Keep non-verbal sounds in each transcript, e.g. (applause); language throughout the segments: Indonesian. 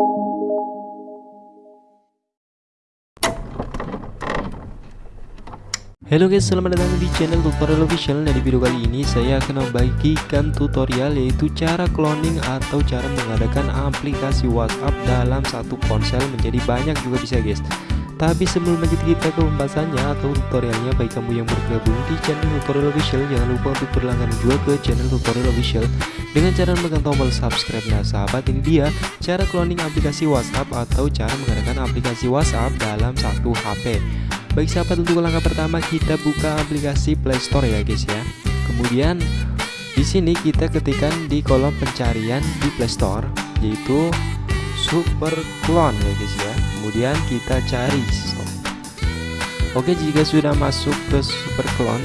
Halo guys, selamat datang di channel tutorial official. Nah di video kali ini saya akan membagikan tutorial yaitu cara cloning atau cara mengadakan aplikasi WhatsApp dalam satu ponsel menjadi banyak juga bisa guys Tapi sebelum lanjut kita ke pembahasannya atau tutorialnya. Bagi kamu yang bergabung di channel tutorial official Jangan lupa untuk berlangganan juga ke channel tutorial official. Dengan cara menekan tombol subscribe. Nah sahabat ini dia cara cloning aplikasi WhatsApp atau cara mengadakan aplikasi WhatsApp dalam satu HP Baik sahabat untuk langkah pertama kita buka aplikasi Play Store ya guys ya. Kemudian di sini kita ketikkan di kolom pencarian di Play Store yaitu Super Clone ya guys ya. Kemudian kita cari. Oke jika sudah masuk ke Super Clone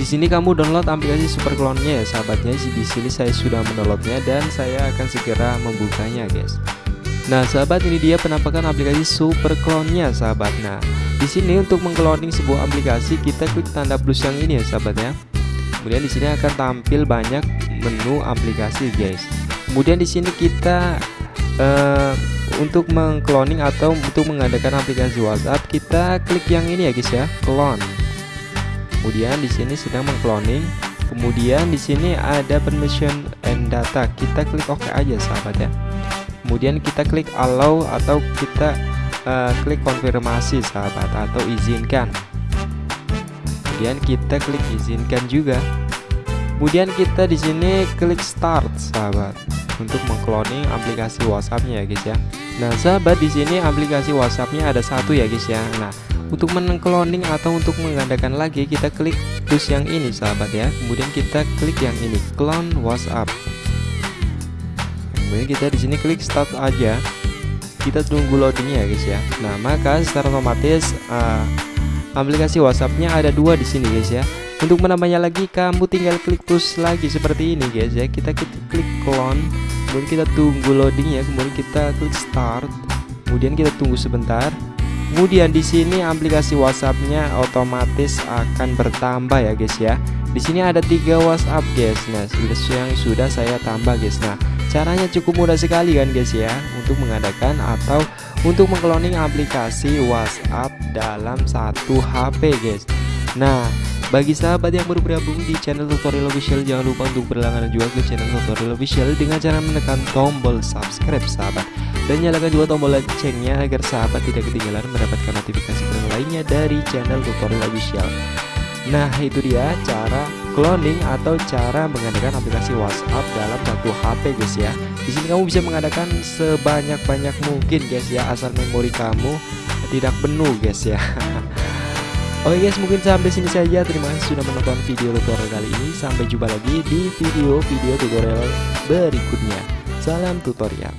di sini kamu download aplikasi Super Clone-nya ya sahabatnya. Di sini saya sudah mendownloadnya dan saya akan segera membukanya guys. Nah, sahabat ini dia penampakan aplikasi Super Clone-nya, sahabat. Nah, di sini untuk mengcloning sebuah aplikasi kita klik tanda plus yang ini ya sahabat ya. Kemudian di sini akan tampil banyak menu aplikasi guys. Kemudian di sini kita uh, untuk mengcloning atau untuk mengadakan aplikasi WhatsApp kita klik yang ini ya guys ya, clone. Kemudian di sini sedang mengcloning. Kemudian di sini ada permission and data. Kita klik OK aja sahabat ya. Kemudian kita klik allow atau kita uh, klik konfirmasi sahabat atau izinkan kemudian kita klik izinkan juga kemudian kita di sini klik start sahabat untuk mengcloning aplikasi WhatsAppnya ya guys ya. Nah sahabat di sini aplikasi WhatsAppnya ada satu ya guys ya. Nah untuk mengcloning atau untuk menggandakan lagi kita klik plus yang ini sahabat ya. Kemudian kita klik yang ini clone WhatsApp. Kemudian kita di sini klik start aja. Kita tunggu loadingnya ya guys ya. Nah maka secara otomatis uh, aplikasi WhatsAppnya ada dua di sini guys ya untuk menambahnya lagi kamu tinggal klik push lagi seperti ini guys ya. Kita klik, clone kemudian kita tunggu loading ya kemudian kita klik start kemudian kita tunggu sebentar. Kemudian di sini aplikasi WhatsAppnya otomatis akan bertambah ya guys ya. Di sini ada tiga WhatsApp guys nah yang sudah saya tambah guys. Nah Caranya cukup mudah sekali kan guys ya Untuk mengadakan atau untuk mengcloning aplikasi WhatsApp dalam satu HP guys. Nah bagi sahabat yang baru bergabung di channel tutorial official Jangan lupa untuk berlangganan juga ke channel tutorial official Dengan cara menekan tombol subscribe sahabat Dan nyalakan juga tombol loncengnya agar sahabat tidak ketinggalan mendapatkan notifikasi lainnya dari channel tutorial official Nah itu dia cara cloning atau cara mengadakan aplikasi WhatsApp dalam satu HP guys ya. Di sini kamu bisa mengadakan sebanyak-banyak mungkin guys ya asal memori kamu tidak penuh guys ya. (laughs) Oke guys mungkin sampai sini saja. Terima kasih sudah menonton video tutorial kali ini. Sampai jumpa lagi di video-video tutorial berikutnya. Salam tutorial